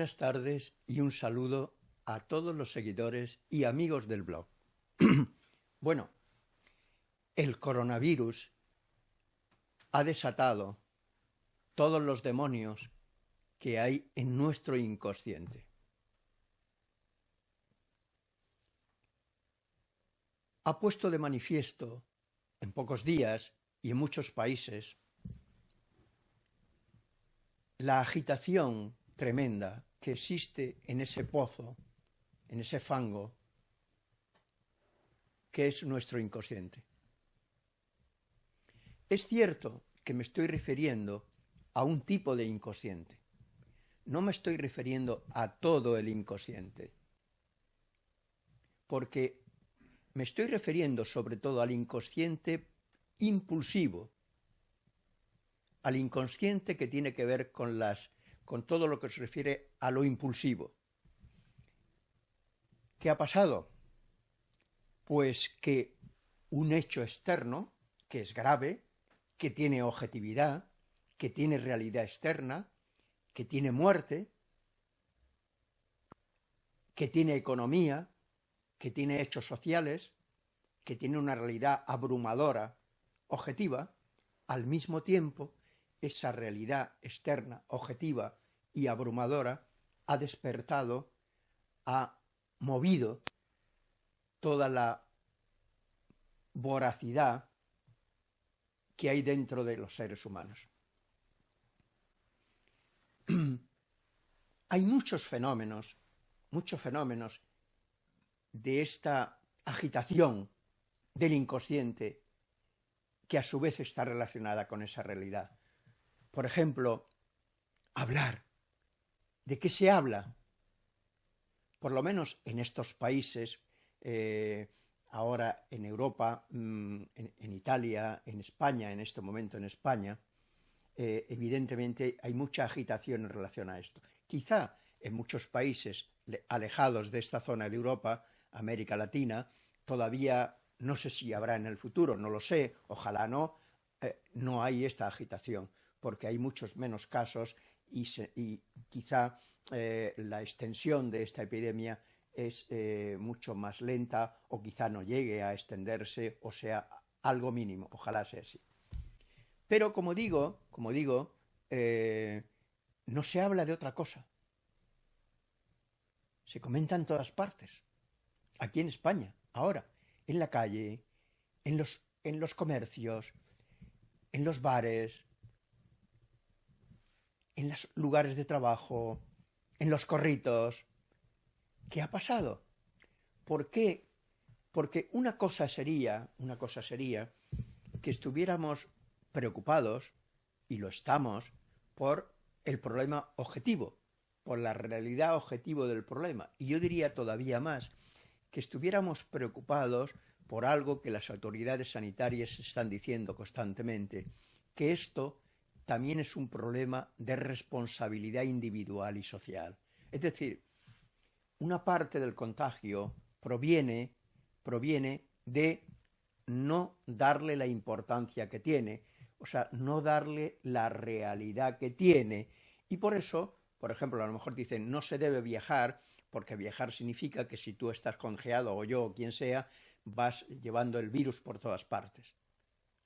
Buenas tardes y un saludo a todos los seguidores y amigos del blog. bueno, el coronavirus ha desatado todos los demonios que hay en nuestro inconsciente. Ha puesto de manifiesto en pocos días y en muchos países la agitación tremenda que existe en ese pozo, en ese fango, que es nuestro inconsciente. Es cierto que me estoy refiriendo a un tipo de inconsciente. No me estoy refiriendo a todo el inconsciente, porque me estoy refiriendo sobre todo al inconsciente impulsivo, al inconsciente que tiene que ver con, las, con todo lo que se refiere a lo impulsivo. ¿Qué ha pasado? Pues que un hecho externo, que es grave, que tiene objetividad, que tiene realidad externa, que tiene muerte, que tiene economía, que tiene hechos sociales, que tiene una realidad abrumadora, objetiva, al mismo tiempo esa realidad externa, objetiva y abrumadora ha despertado, ha movido toda la voracidad que hay dentro de los seres humanos. hay muchos fenómenos, muchos fenómenos de esta agitación del inconsciente que a su vez está relacionada con esa realidad. Por ejemplo, hablar. ¿De qué se habla? Por lo menos en estos países, eh, ahora en Europa, mm, en, Italia, en España, en este momento en España, eh, evidentemente hay mucha agitación en relación a esto. Quizá en muchos países alejados de esta zona de Europa, América Latina, todavía no sé si habrá en el futuro, no lo sé, ojalá no, eh, no hay esta agitación porque hay muchos menos casos y, quizá eh, la extensión de esta epidemia es eh, mucho más lenta o quizá no llegue a extenderse o sea algo mínimo, ojalá sea así. Pero como digo, como digo, eh, no se habla de otra cosa. Se comenta en todas partes. Aquí en España, ahora, en la calle, en los, en los comercios, en los bares, en los lugares de trabajo, en los corritos. ¿Qué ha pasado? ¿Por qué? Porque una cosa sería, una cosa sería que estuviéramos preocupados, y lo estamos, por el problema objetivo, por la realidad objetivo del problema. Y yo diría todavía más que estuviéramos preocupados por algo que las autoridades sanitarias están diciendo constantemente, que esto también es un problema de responsabilidad individual y social. Es decir, una parte del contagio proviene, proviene de no darle la importancia que tiene, o sea, no darle la realidad que tiene. Y por eso, por ejemplo, a lo mejor dicen, no se debe viajar, porque viajar significa que si tú estás congeado o yo o quien sea, vas llevando el virus por todas partes.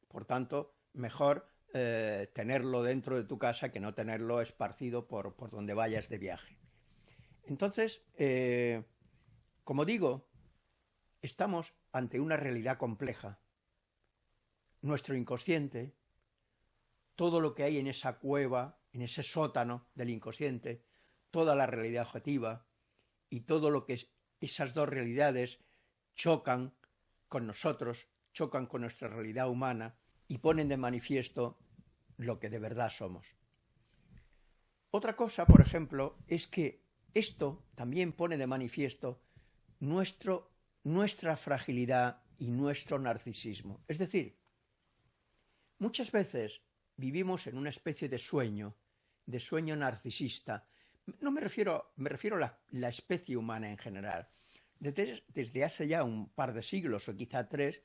Por tanto, mejor eh, tenerlo dentro de tu casa que no tenerlo esparcido por, por donde vayas de viaje. Entonces, eh, como digo, estamos ante una realidad compleja. Nuestro inconsciente, todo lo que hay en esa cueva, en ese sótano del inconsciente, toda la realidad objetiva y todo lo que esas dos realidades chocan con nosotros, chocan con nuestra realidad humana y ponen de manifiesto lo que de verdad somos. Otra cosa, por ejemplo, es que esto también pone de manifiesto nuestra fragilidad y nuestro narcisismo. Es decir, muchas veces vivimos en una especie de sueño, de sueño narcisista. No me refiero, me refiero a la, especie humana en general. Desde hace ya un par de siglos o quizá tres,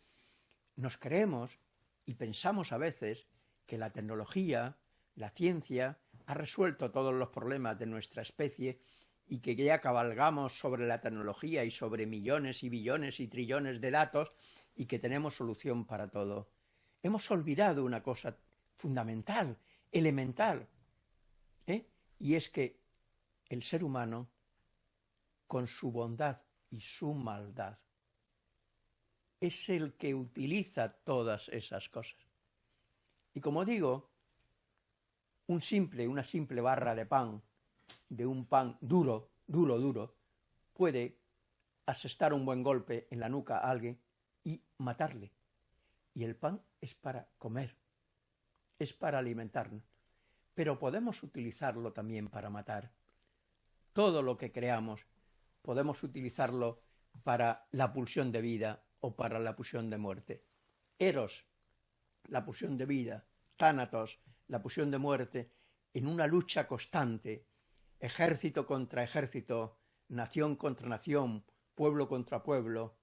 nos creemos y pensamos a veces que la tecnología, la ciencia, ha resuelto todos los problemas de nuestra especie y que ya cabalgamos sobre la tecnología y sobre millones y billones y trillones de datos y que tenemos solución para todo. Hemos olvidado una cosa fundamental, elemental, ¿eh? y es que el ser humano, con su bondad y su maldad, es el que utiliza todas esas cosas. Y como digo, un simple, una simple barra de pan, de un pan duro, duro, duro, puede asestar un buen golpe en la nuca a alguien y matarle. Y el pan es para comer, es para alimentarnos. Pero podemos utilizarlo también para matar. Todo lo que creamos podemos utilizarlo para la pulsión de vida o para la pulsión de muerte. Eros, la pulsión de vida, Tánatos, la pulsión de muerte, en una lucha constante, ejército contra ejército, nación contra nación, pueblo contra pueblo,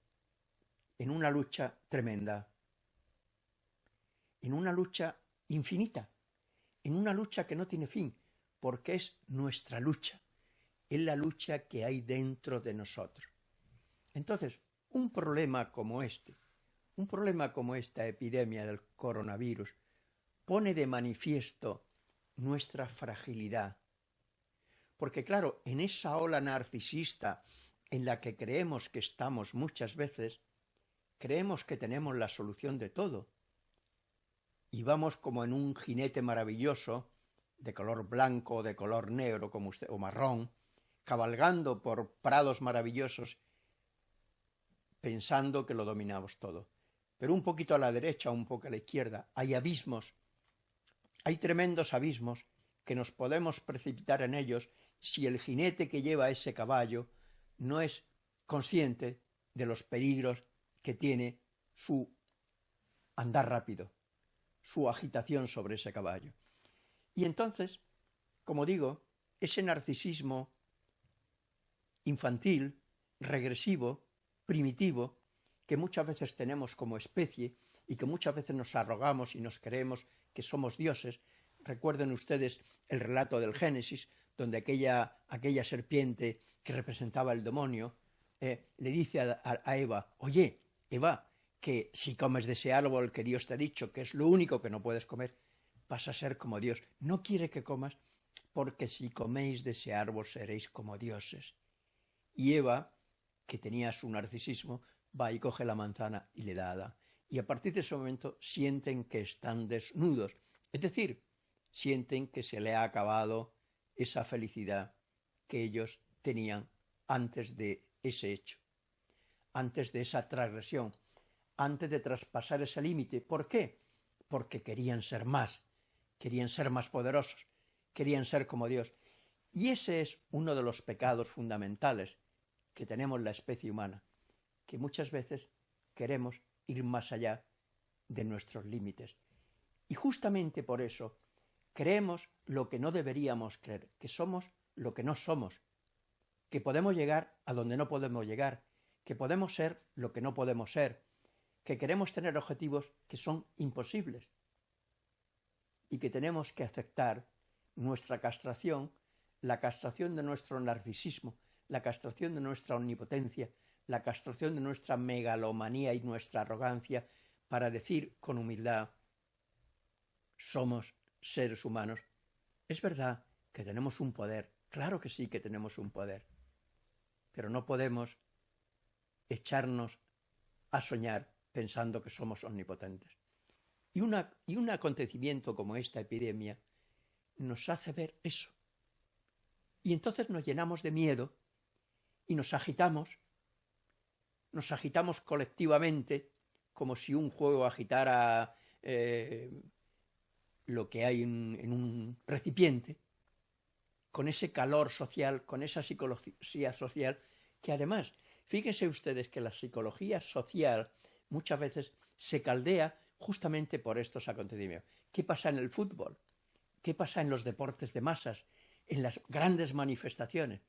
en una lucha tremenda, en una lucha infinita, en una lucha que no tiene fin, porque es nuestra lucha, es la lucha que hay dentro de nosotros. Entonces, un problema como este, un problema como esta epidemia del coronavirus, pone de manifiesto nuestra fragilidad. Porque claro, en esa ola narcisista en la que creemos que estamos muchas veces, creemos que tenemos la solución de todo. Y vamos como en un jinete maravilloso, de color blanco o de color negro como usted, o marrón, cabalgando por prados maravillosos, pensando que lo dominamos todo. Pero un poquito a la derecha, un poco a la izquierda, hay abismos hay tremendos abismos que nos podemos precipitar en ellos si el jinete que lleva ese caballo no es consciente de los peligros que tiene su andar rápido, su agitación sobre ese caballo. Y entonces, como digo, ese narcisismo infantil, regresivo, primitivo, que muchas veces tenemos como especie y que muchas veces nos arrogamos y nos creemos que somos dioses. Recuerden ustedes el relato del Génesis, donde aquella, aquella serpiente que representaba el demonio eh, le dice a, a Eva, oye, Eva, que si comes de ese árbol que Dios te ha dicho, que es lo único que no puedes comer, vas a ser como Dios. No quiere que comas, porque si coméis de ese árbol seréis como dioses. Y Eva, que tenía su narcisismo, va y coge la manzana y le da a Adán y a partir de ese momento sienten que están desnudos, es decir, sienten que se le ha acabado esa felicidad que ellos tenían antes de ese hecho, antes de esa transgresión, antes de traspasar ese límite. ¿Por qué? Porque querían ser más, querían ser más poderosos, querían ser como Dios. Y ese es uno de los pecados fundamentales que tenemos la especie humana, que muchas veces queremos ir más allá de nuestros límites. Y justamente por eso creemos lo que no deberíamos creer, que somos lo que no somos, que podemos llegar a donde no podemos llegar, que podemos ser lo que no podemos ser, que queremos tener objetivos que son imposibles y que tenemos que aceptar nuestra castración, la castración de nuestro narcisismo, la castración de nuestra omnipotencia, la castración de nuestra megalomanía y nuestra arrogancia para decir con humildad, somos seres humanos. Es verdad que tenemos un poder, claro que sí que tenemos un poder, pero no podemos echarnos a soñar pensando que somos omnipotentes. Y, y un acontecimiento como esta epidemia nos hace ver eso. Y entonces nos llenamos de miedo y nos agitamos nos agitamos colectivamente como si un juego agitara eh, lo que hay en, un recipiente, con ese calor social, con esa psicología social, que además, fíjense ustedes que la psicología social muchas veces se caldea justamente por estos acontecimientos. ¿Qué pasa en el fútbol? ¿Qué pasa en los deportes de masas? En las grandes manifestaciones.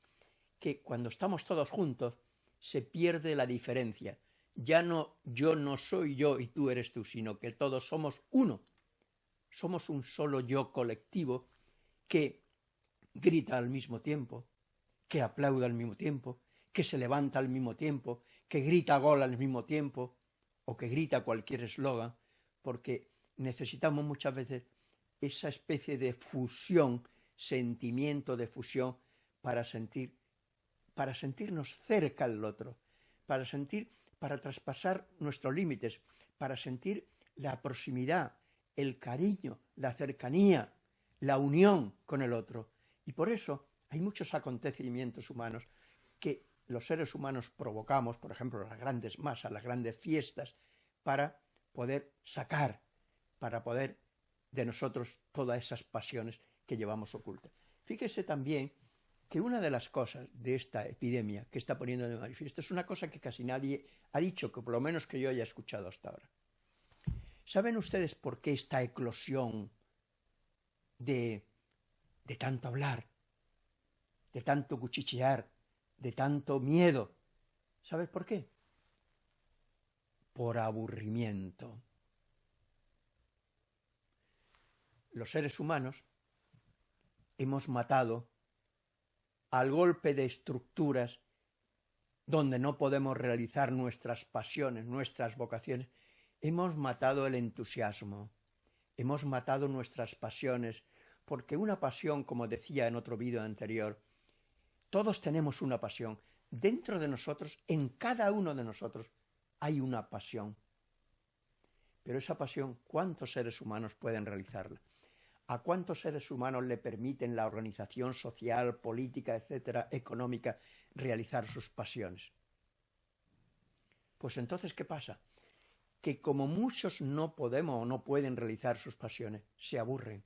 Que cuando estamos todos juntos, se pierde la diferencia. Ya no yo no soy yo y tú eres tú, sino que todos somos uno. Somos un solo yo colectivo que grita al mismo tiempo, que aplaude al mismo tiempo, que se levanta al mismo tiempo, que grita gol al mismo tiempo, o que grita cualquier eslogan, porque necesitamos muchas veces esa especie de fusión, sentimiento de fusión, para sentir, para sentirnos cerca del otro, para sentir, para traspasar nuestros límites, para sentir la proximidad, el cariño, la cercanía, la unión con el otro. Y por eso hay muchos acontecimientos humanos que los seres humanos provocamos, por ejemplo, las grandes masas, las grandes fiestas, para poder sacar, para poder de nosotros todas esas pasiones que llevamos ocultas. Fíjese también que una de las cosas de esta epidemia que está poniendo de manifiesto es una cosa que casi nadie ha dicho, que por lo menos que yo haya escuchado hasta ahora. ¿Saben ustedes por qué esta eclosión de, de tanto hablar, de tanto cuchichear, de tanto miedo? ¿Sabes por qué? Por aburrimiento. Los seres humanos hemos matado al golpe de estructuras donde no podemos realizar nuestras pasiones, nuestras vocaciones, hemos matado el entusiasmo, hemos matado nuestras pasiones, porque una pasión, como decía en otro vídeo anterior, todos tenemos una pasión. Dentro de nosotros, en cada uno de nosotros, hay una pasión. Pero esa pasión, ¿cuántos seres humanos pueden realizarla? ¿A cuántos seres humanos le permiten la organización social, política, etcétera, económica, realizar sus pasiones? Pues entonces, ¿qué pasa? Que como muchos no podemos o no pueden realizar sus pasiones, se aburren,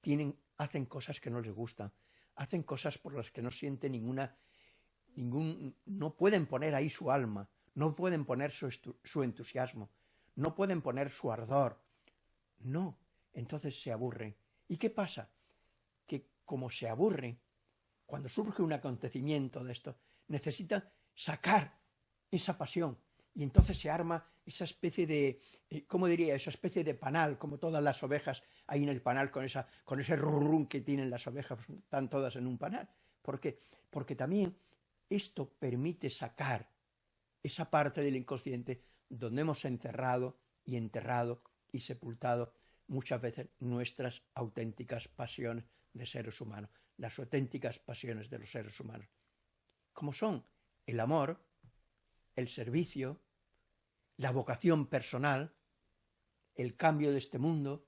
tienen, hacen cosas que no les gustan, hacen cosas por las que no sienten ninguna, ningún, no pueden poner ahí su alma, no pueden poner su, su entusiasmo, no pueden poner su ardor. No, entonces se aburren. ¿Y qué pasa? Que como se aburren, cuando surge un acontecimiento de esto, necesitan sacar esa pasión. Y entonces se arma esa especie de, eh, ¿cómo diría? Esa especie de panal, como todas las ovejas ahí en el panal con, esa, con ese rurrún que tienen las ovejas, están todas en un panal. ¿Por qué? Porque también esto permite sacar esa parte del inconsciente donde hemos encerrado y enterrado y sepultado muchas veces nuestras auténticas pasiones de seres humanos, las auténticas pasiones de los seres humanos, como son el amor, el servicio, la vocación personal, el cambio de este mundo,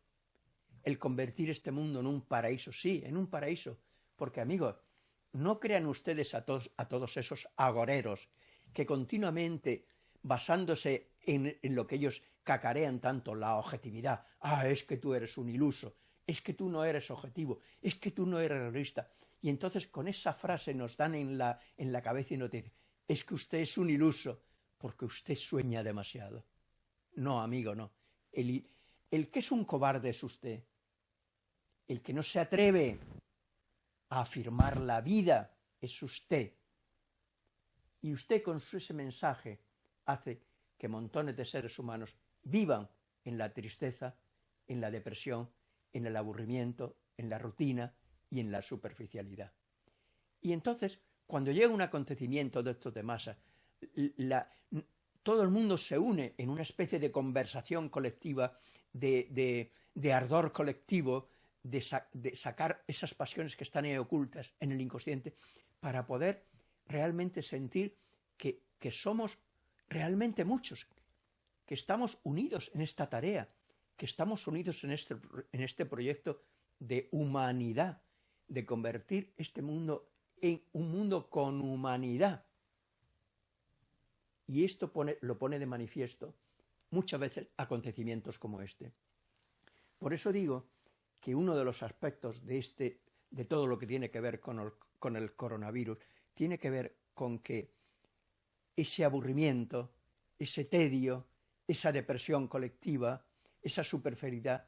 el convertir este mundo en un paraíso, sí, en un paraíso, porque amigos, no crean ustedes a todos, a todos esos agoreros que continuamente, basándose en, lo que ellos cacarean tanto la objetividad. Ah, es que tú eres un iluso, es que tú no eres objetivo, es que tú no eres realista. Y entonces con esa frase nos dan en la, en la cabeza y nos dicen, es que usted es un iluso porque usted sueña demasiado. No, amigo, no. El, el que es un cobarde es usted. El que no se atreve a afirmar la vida es usted. Y usted con ese mensaje hace que montones de seres humanos vivan en la tristeza, en la depresión, en el aburrimiento, en la rutina y en la superficialidad. Y entonces, cuando llega un acontecimiento de estos de masa, todo el mundo se une en una especie de conversación colectiva, de, ardor colectivo, de, sacar esas pasiones que están ahí ocultas en el inconsciente, para poder realmente sentir que, que somos realmente muchos, que estamos unidos en esta tarea, que estamos unidos en este, en este proyecto de humanidad, de convertir este mundo en un mundo con humanidad. Y esto pone, lo pone de manifiesto muchas veces acontecimientos como este. Por eso digo que uno de los aspectos de, este, de todo lo que tiene que ver con el, con el coronavirus tiene que ver con que ese aburrimiento, ese tedio, esa depresión colectiva, esa superferidad,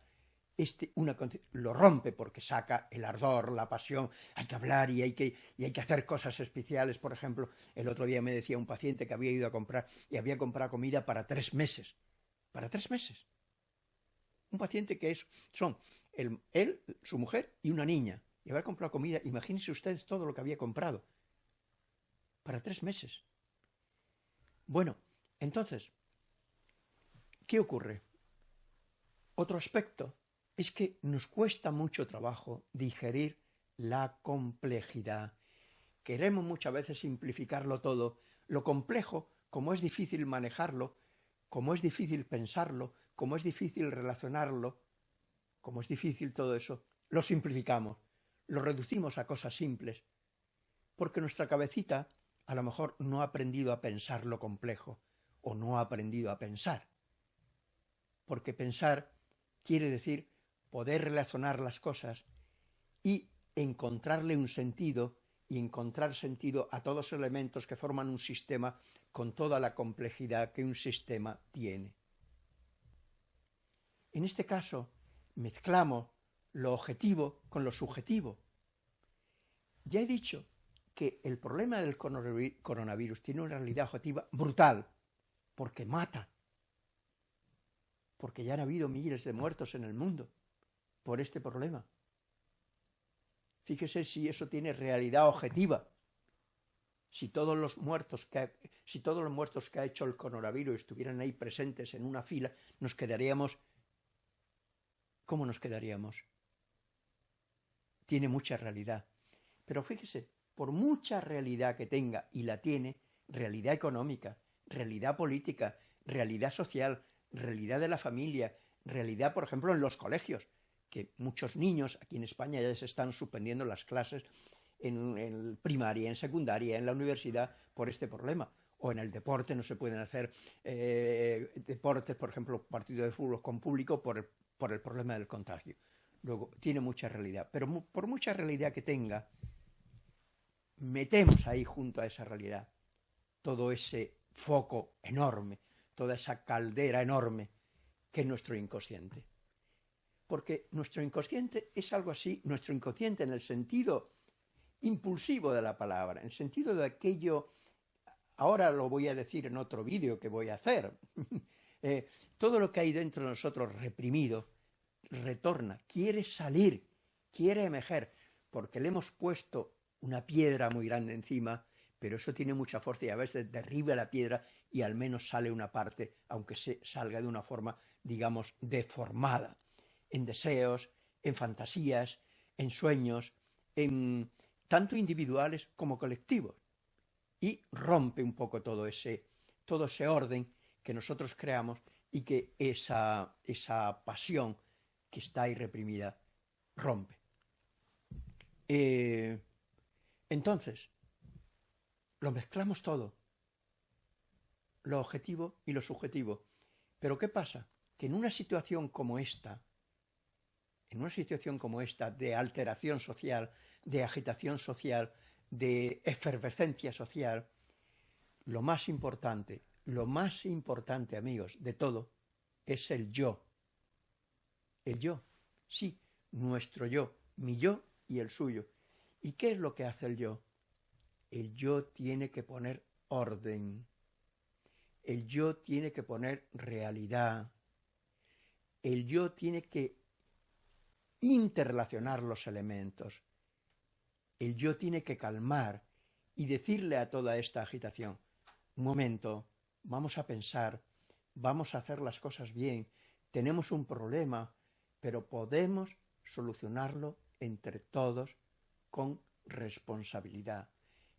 este, una, lo rompe porque saca el ardor, la pasión, hay que hablar y hay que, y hay que hacer cosas especiales. Por ejemplo, el otro día me decía un paciente que había ido a comprar y había comprado comida para tres meses. Para tres meses. Un paciente que es, son él, su mujer y una niña. y haber comprado comida, imagínense ustedes todo lo que había comprado para tres meses. Bueno, entonces, ¿qué ocurre? Otro aspecto es que nos cuesta mucho trabajo digerir la complejidad. Queremos muchas veces simplificarlo todo. Lo complejo, como es difícil manejarlo, como es difícil pensarlo, como es difícil relacionarlo, como es difícil todo eso, lo simplificamos, lo reducimos a cosas simples, porque nuestra cabecita a lo mejor no ha aprendido a pensar lo complejo o no ha aprendido a pensar. Porque pensar quiere decir poder relacionar las cosas y encontrarle un sentido y encontrar sentido a todos los elementos que forman un sistema con toda la complejidad que un sistema tiene. En este caso, mezclamos lo objetivo con lo subjetivo. Ya he dicho que el problema del coronavirus tiene una realidad objetiva brutal, porque mata, porque ya han habido miles de muertos en el mundo por este problema. Fíjese si eso tiene realidad objetiva. Si todos los muertos que ha, si todos los muertos que ha hecho el coronavirus estuvieran ahí presentes en una fila, nos quedaríamos ¿Cómo nos quedaríamos? Tiene mucha realidad. Pero fíjese, por mucha realidad que tenga, y la tiene, realidad económica, realidad política, realidad social, realidad de la familia, realidad, por ejemplo, en los colegios, que muchos niños aquí en España ya se están suspendiendo las clases en, primaria, en secundaria, en la universidad por este problema. O en el deporte no se pueden hacer eh, deportes, por ejemplo, partidos de fútbol con público por por el problema del contagio. Luego, tiene mucha realidad, pero por mucha realidad que tenga, metemos ahí junto a esa realidad todo ese foco enorme, toda esa caldera enorme que es nuestro inconsciente. Porque nuestro inconsciente es algo así, nuestro inconsciente en el sentido impulsivo de la palabra, en el sentido de aquello, ahora lo voy a decir en otro vídeo que voy a hacer, eh, todo lo que hay dentro de nosotros reprimido retorna, quiere salir, quiere emerger, porque le hemos puesto una piedra muy grande encima, pero eso tiene mucha fuerza y a veces derriba la piedra y al menos sale una parte, aunque se salga de una forma, digamos, deformada, en deseos, en fantasías, en sueños, en tanto individuales como colectivos, y rompe un poco todo ese, todo ese orden que nosotros creamos y que esa, esa pasión que está ahí reprimida rompe. Eh, entonces, lo mezclamos todo, lo objetivo y lo subjetivo. Pero ¿qué pasa? Que en una situación como esta, en una situación como esta de alteración social, de agitación social, de efervescencia social, lo más importante, lo más importante, amigos, de todo, es el yo. El yo, sí, nuestro yo, mi yo y el suyo. ¿Y qué es lo que hace el yo? El yo tiene que poner orden. El yo tiene que poner realidad. El yo tiene que interrelacionar los elementos. El yo tiene que calmar y decirle a toda esta agitación, un momento, vamos a pensar, vamos a hacer las cosas bien, tenemos un problema, pero podemos solucionarlo entre todos con responsabilidad.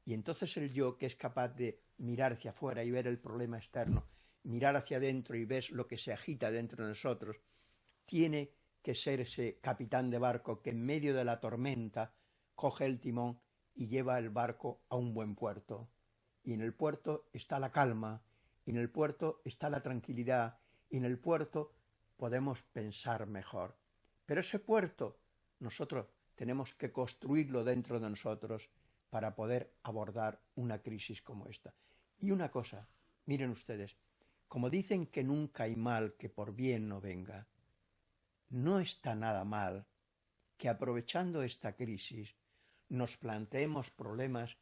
Y entonces el yo, que es capaz de mirar hacia afuera y ver el problema externo, mirar hacia adentro y ver lo que se agita dentro de nosotros, tiene que ser ese capitán de barco que en medio de la tormenta coge el timón y lleva el barco a un buen puerto. Y en el puerto está la calma, y en el puerto está la tranquilidad, y en el puerto podemos pensar mejor. Pero ese puerto nosotros tenemos que construirlo dentro de nosotros para poder abordar una crisis como esta. Y una cosa, miren ustedes, como dicen que nunca hay mal que por bien no venga, no está nada mal que aprovechando esta crisis nos planteemos problemas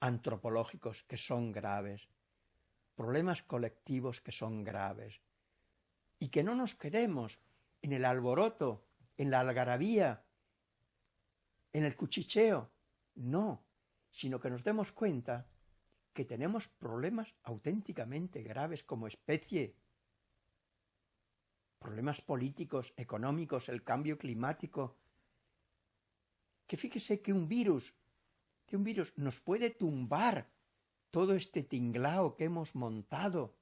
antropológicos que son graves, problemas colectivos que son graves, y que no nos quedemos en el alboroto, en la algarabía, en el cuchicheo. No, sino que nos demos cuenta que tenemos problemas auténticamente graves como especie. Problemas políticos, económicos, el cambio climático. Que fíjese que un virus, que un virus nos puede tumbar todo este tinglao que hemos montado.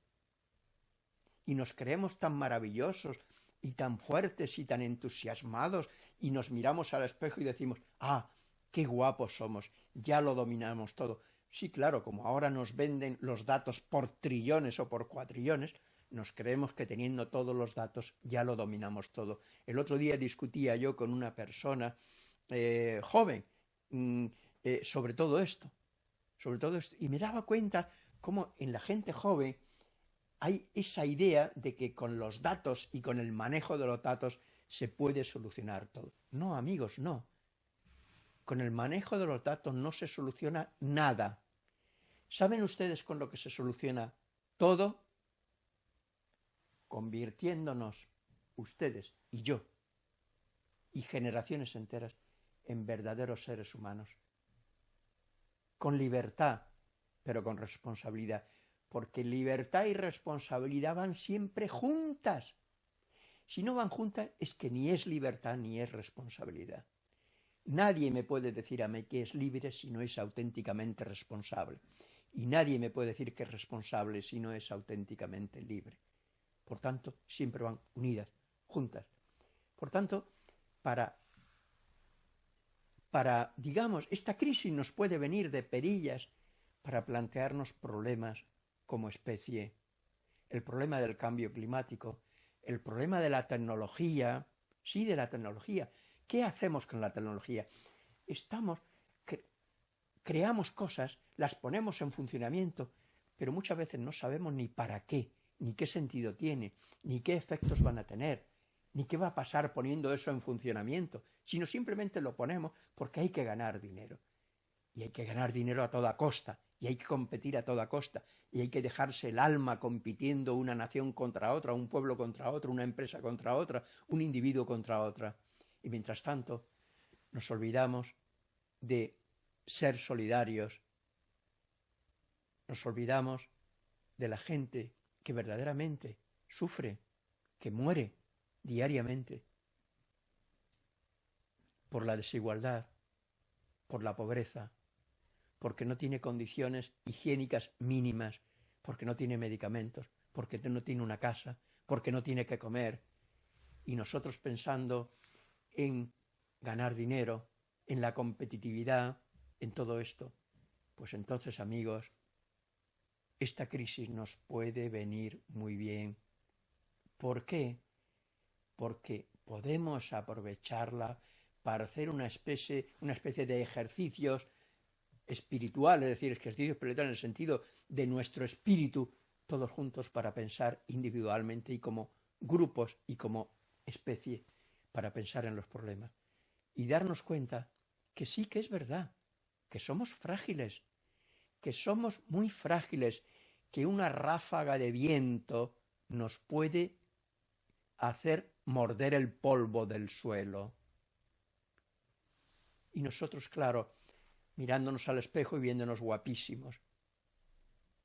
Y nos creemos tan maravillosos y tan fuertes y tan entusiasmados y nos miramos al espejo y decimos, ah, qué guapos somos, ya lo dominamos todo. Sí, claro, como ahora nos venden los datos por trillones o por cuatrillones, nos creemos que teniendo todos los datos ya lo dominamos todo. El otro día discutía yo con una persona eh, joven mm, eh, sobre todo esto, sobre todo esto, y me daba cuenta cómo en la gente joven hay esa idea de que con los datos y con el manejo de los datos se puede solucionar todo. No, amigos, no. Con el manejo de los datos no se soluciona nada. ¿Saben ustedes con lo que se soluciona todo? Convirtiéndonos ustedes y yo y generaciones enteras en verdaderos seres humanos. Con libertad, pero con responsabilidad. Porque libertad y responsabilidad van siempre juntas. Si no van juntas es que ni es libertad ni es responsabilidad. Nadie me puede decir a mí que es libre si no es auténticamente responsable. Y nadie me puede decir que es responsable si no es auténticamente libre. Por tanto, siempre van unidas, juntas. Por tanto, para, digamos, esta crisis nos puede venir de perillas para plantearnos problemas como especie. El problema del cambio climático, el problema de la tecnología, sí, de la tecnología, ¿Qué hacemos con la tecnología? Estamos, creamos cosas, las ponemos en funcionamiento, pero muchas veces no sabemos ni para qué, ni qué sentido tiene, ni qué efectos van a tener, ni qué va a pasar poniendo eso en funcionamiento, sino simplemente lo ponemos porque hay que ganar dinero. Y hay que ganar dinero a toda costa, y hay que competir a toda costa, y hay que dejarse el alma compitiendo una nación contra otra, un pueblo contra otro, una empresa contra otra, un individuo contra otra. Y mientras tanto, nos olvidamos de ser solidarios, nos olvidamos de la gente que verdaderamente sufre, que muere diariamente por la desigualdad, por la pobreza, porque no tiene condiciones higiénicas mínimas, porque no tiene medicamentos, porque no tiene una casa, porque no tiene que comer. Y nosotros pensando en ganar dinero, en la competitividad, en todo esto, pues entonces, amigos, esta crisis nos puede venir muy bien. ¿Por qué? Porque podemos aprovecharla para hacer una especie, una especie de ejercicios espirituales, es decir, ejercicios espirituales en el sentido de nuestro espíritu, todos juntos para pensar individualmente y como grupos y como especie para pensar en los problemas y darnos cuenta que sí que es verdad, que somos frágiles, que somos muy frágiles, que una ráfaga de viento nos puede hacer morder el polvo del suelo. Y nosotros, claro, mirándonos al espejo y viéndonos guapísimos.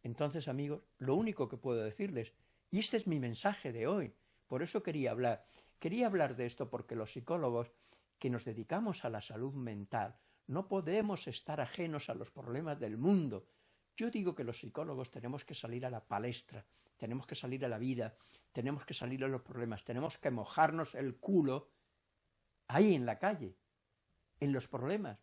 Entonces, amigos, lo único que puedo decirles, y este es mi mensaje de hoy, por eso quería hablar, Quería hablar de esto porque los psicólogos que nos dedicamos a la salud mental no podemos estar ajenos a los problemas del mundo. Yo digo que los psicólogos tenemos que salir a la palestra, tenemos que salir a la vida, tenemos que salir a los problemas, tenemos que mojarnos el culo ahí en la calle, en los problemas,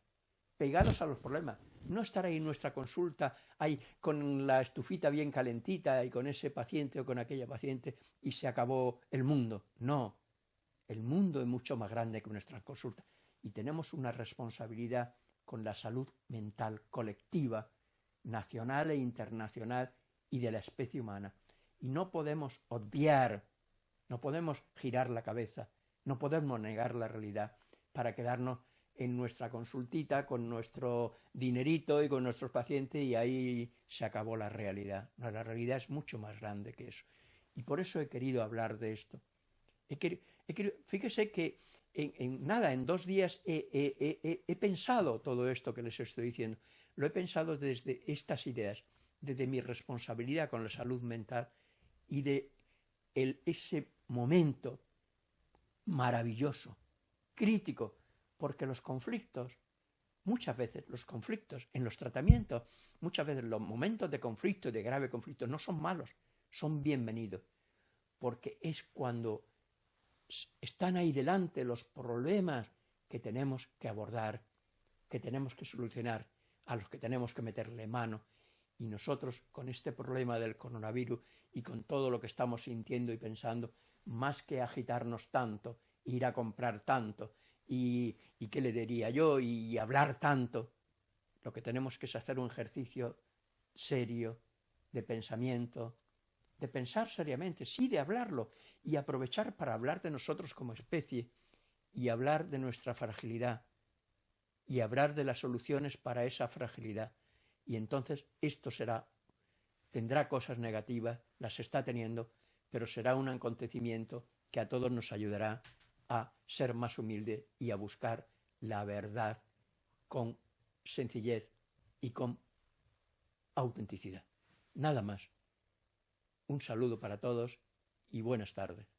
pegados a los problemas. No estar ahí en nuestra consulta, ahí con la estufita bien calentita y con ese paciente o con aquella paciente y se acabó el mundo. No, el mundo es mucho más grande que nuestra consulta y tenemos una responsabilidad con la salud mental colectiva, nacional e internacional y de la especie humana. Y no podemos obviar, no podemos girar la cabeza, no podemos negar la realidad para quedarnos en nuestra consultita con nuestro dinerito y con nuestros pacientes y ahí se acabó la realidad. la realidad es mucho más grande que eso. Y por eso he querido hablar de esto. He querido, Fíjese que en, nada, en dos días he, pensado todo esto que les estoy diciendo. Lo he pensado desde estas ideas, desde mi responsabilidad con la salud mental y de ese momento maravilloso, crítico, porque los conflictos, muchas veces los conflictos en los tratamientos, muchas veces los momentos de conflicto, de grave conflicto, no son malos, son bienvenidos, porque es cuando están ahí delante los problemas que tenemos que abordar, que tenemos que solucionar, a los que tenemos que meterle mano. Y nosotros, con este problema del coronavirus y con todo lo que estamos sintiendo y pensando, más que agitarnos tanto, ir a comprar tanto, y, qué le diría yo, y hablar tanto, lo que tenemos que es hacer un ejercicio serio de pensamiento, de pensar seriamente, sí, de hablarlo, y aprovechar para hablar de nosotros como especie, y hablar de nuestra fragilidad, y hablar de las soluciones para esa fragilidad. Y entonces esto será, tendrá cosas negativas, las está teniendo, pero será un acontecimiento que a todos nos ayudará a ser más humilde y a buscar la verdad con sencillez y con autenticidad. Nada más. Un saludo para todos y buenas tardes.